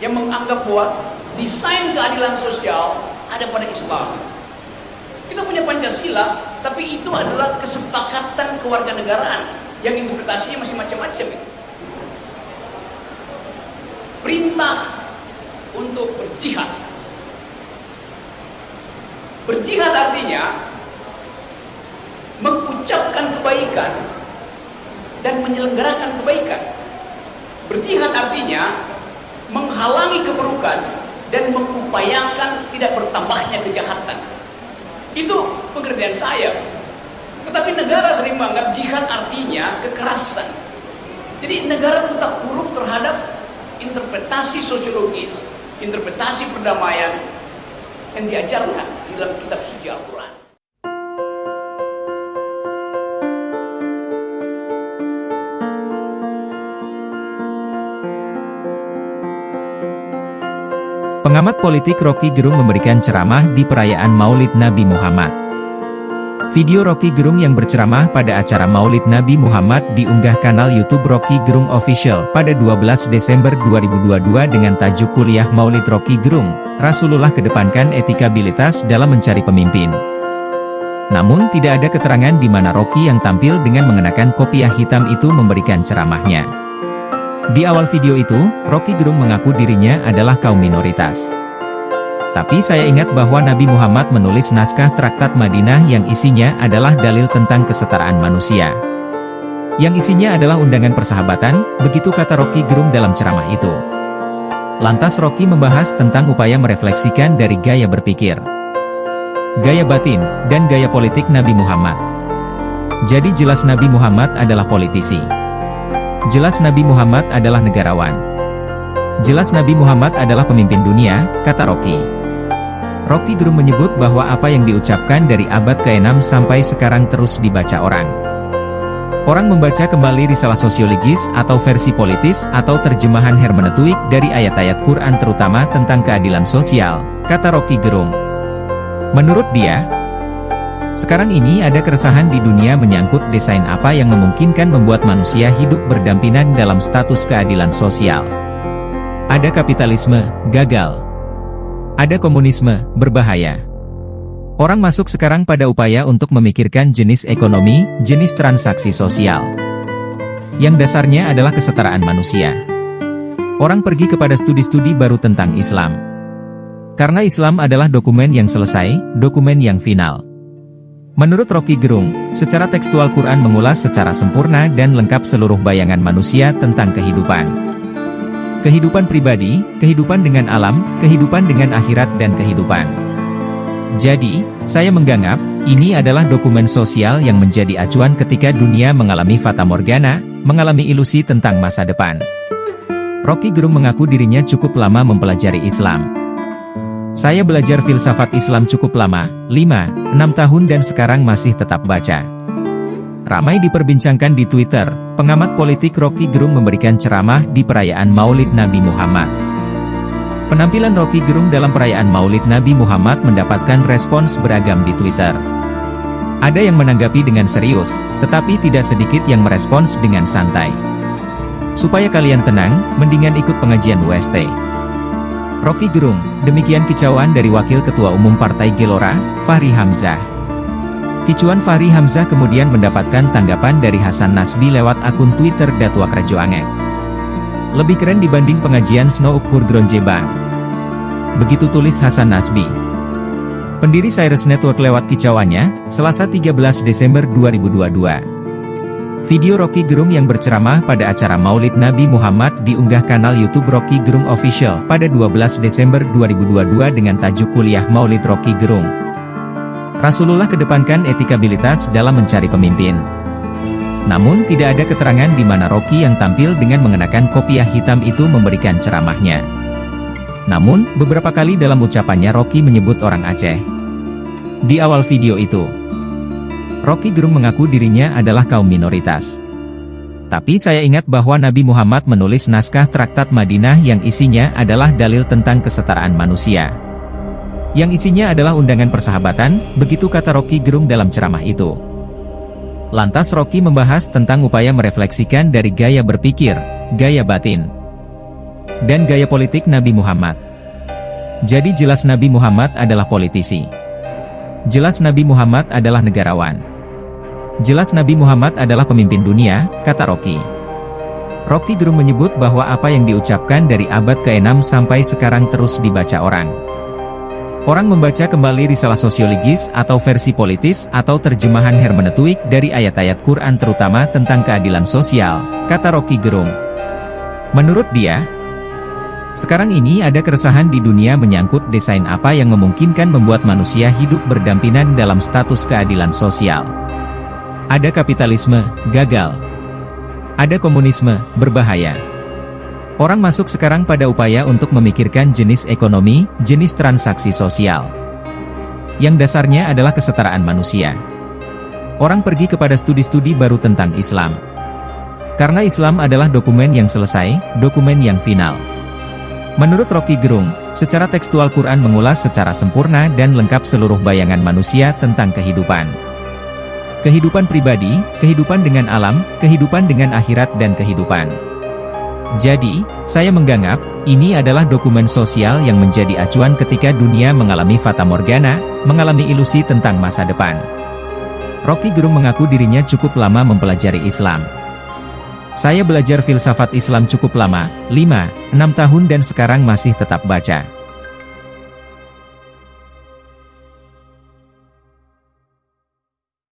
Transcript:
yang menganggap bahwa desain keadilan sosial ada pada Islam. Kita punya Pancasila, tapi itu adalah kesepakatan kewarganegaraan yang interpretasinya masih macam-macam. Perintah untuk berjihad. Berjihad artinya mengucapkan kebaikan dan menyelenggarakan kebaikan. Berjihad artinya menghalangi keburukan dan mengupayakan tidak bertambahnya kejahatan. Itu pengertian saya. Tetapi negara sering menganggap jihad artinya kekerasan. Jadi negara buta huruf terhadap interpretasi sosiologis, interpretasi perdamaian yang diajarkan di dalam kitab Pengamat politik Rocky Gerung memberikan ceramah di perayaan Maulid Nabi Muhammad. Video Rocky Gerung yang berceramah pada acara Maulid Nabi Muhammad diunggah kanal YouTube Rocky Gerung Official pada 12 Desember 2022 dengan tajuk kuliah Maulid Rocky Gerung, Rasulullah kedepankan etikabilitas dalam mencari pemimpin. Namun tidak ada keterangan di mana Rocky yang tampil dengan mengenakan kopiah hitam itu memberikan ceramahnya. Di awal video itu, Rocky Gerung mengaku dirinya adalah kaum minoritas. Tapi saya ingat bahwa Nabi Muhammad menulis naskah traktat Madinah yang isinya adalah dalil tentang kesetaraan manusia. Yang isinya adalah undangan persahabatan, begitu kata Rocky Gerung dalam ceramah itu. Lantas Rocky membahas tentang upaya merefleksikan dari gaya berpikir, gaya batin, dan gaya politik Nabi Muhammad. Jadi jelas Nabi Muhammad adalah politisi. Jelas Nabi Muhammad adalah negarawan. Jelas Nabi Muhammad adalah pemimpin dunia, kata Rocky. Rocky Gerung menyebut bahwa apa yang diucapkan dari abad ke-6 sampai sekarang terus dibaca orang. Orang membaca kembali risalah sosiologis atau versi politis atau terjemahan hermeneutik dari ayat-ayat Quran terutama tentang keadilan sosial, kata Rocky Gerung. Menurut dia, sekarang ini ada keresahan di dunia menyangkut desain apa yang memungkinkan membuat manusia hidup berdampingan dalam status keadilan sosial. Ada kapitalisme, gagal. Ada komunisme, berbahaya. Orang masuk sekarang pada upaya untuk memikirkan jenis ekonomi, jenis transaksi sosial. Yang dasarnya adalah kesetaraan manusia. Orang pergi kepada studi-studi baru tentang Islam. Karena Islam adalah dokumen yang selesai, dokumen yang final. Menurut Rocky Gerung, secara tekstual Quran mengulas secara sempurna dan lengkap seluruh bayangan manusia tentang kehidupan. Kehidupan pribadi, kehidupan dengan alam, kehidupan dengan akhirat dan kehidupan. Jadi, saya menganggap, ini adalah dokumen sosial yang menjadi acuan ketika dunia mengalami fata morgana, mengalami ilusi tentang masa depan. Rocky Gerung mengaku dirinya cukup lama mempelajari Islam. Saya belajar filsafat Islam cukup lama, 5, 6 tahun dan sekarang masih tetap baca. Ramai diperbincangkan di Twitter, pengamat politik Rocky Gerung memberikan ceramah di perayaan Maulid Nabi Muhammad. Penampilan Rocky Gerung dalam perayaan Maulid Nabi Muhammad mendapatkan respons beragam di Twitter. Ada yang menanggapi dengan serius, tetapi tidak sedikit yang merespons dengan santai. Supaya kalian tenang, mendingan ikut pengajian UST. Rocky Gerung, demikian kicauan dari Wakil Ketua Umum Partai Gelora, Fahri Hamzah. Kicuan Fahri Hamzah kemudian mendapatkan tanggapan dari Hasan Nasbi lewat akun Twitter Datua Kerjoangek. Lebih keren dibanding pengajian Snow Ukhur Gronjebang. Begitu tulis Hasan Nasbi. Pendiri Cyrus Network lewat kicauannya, Selasa 13 Desember 2022. Video Rocky Gerung yang berceramah pada acara Maulid Nabi Muhammad diunggah kanal YouTube Rocky Gerung Official pada 12 Desember 2022 dengan tajuk kuliah Maulid Rocky Gerung. Rasulullah kedepankan etikabilitas dalam mencari pemimpin. Namun tidak ada keterangan di mana Rocky yang tampil dengan mengenakan kopiah hitam itu memberikan ceramahnya. Namun, beberapa kali dalam ucapannya Rocky menyebut orang Aceh. Di awal video itu, Rocky Gerung mengaku dirinya adalah kaum minoritas. Tapi saya ingat bahwa Nabi Muhammad menulis naskah traktat Madinah yang isinya adalah dalil tentang kesetaraan manusia. Yang isinya adalah undangan persahabatan, begitu kata Rocky Gerung dalam ceramah itu. Lantas Rocky membahas tentang upaya merefleksikan dari gaya berpikir, gaya batin. dan gaya politik Nabi Muhammad. Jadi jelas Nabi Muhammad adalah politisi. Jelas Nabi Muhammad adalah negarawan. Jelas Nabi Muhammad adalah pemimpin dunia, kata Rocky. Rocky Gerung menyebut bahwa apa yang diucapkan dari abad ke-6 sampai sekarang terus dibaca orang. Orang membaca kembali risalah sosiologis atau versi politis atau terjemahan hermeneutik dari ayat-ayat Quran terutama tentang keadilan sosial, kata Rocky Gerung. Menurut dia, sekarang ini ada keresahan di dunia menyangkut desain apa yang memungkinkan membuat manusia hidup berdampingan dalam status keadilan sosial. Ada kapitalisme, gagal. Ada komunisme, berbahaya. Orang masuk sekarang pada upaya untuk memikirkan jenis ekonomi, jenis transaksi sosial. Yang dasarnya adalah kesetaraan manusia. Orang pergi kepada studi-studi baru tentang Islam. Karena Islam adalah dokumen yang selesai, dokumen yang final. Menurut Rocky Gerung, secara tekstual Quran mengulas secara sempurna dan lengkap seluruh bayangan manusia tentang kehidupan. Kehidupan pribadi, kehidupan dengan alam, kehidupan dengan akhirat dan kehidupan. Jadi, saya menganggap, ini adalah dokumen sosial yang menjadi acuan ketika dunia mengalami fata morgana, mengalami ilusi tentang masa depan. Rocky Gerung mengaku dirinya cukup lama mempelajari Islam. Saya belajar filsafat Islam cukup lama, 5, 6 tahun dan sekarang masih tetap baca.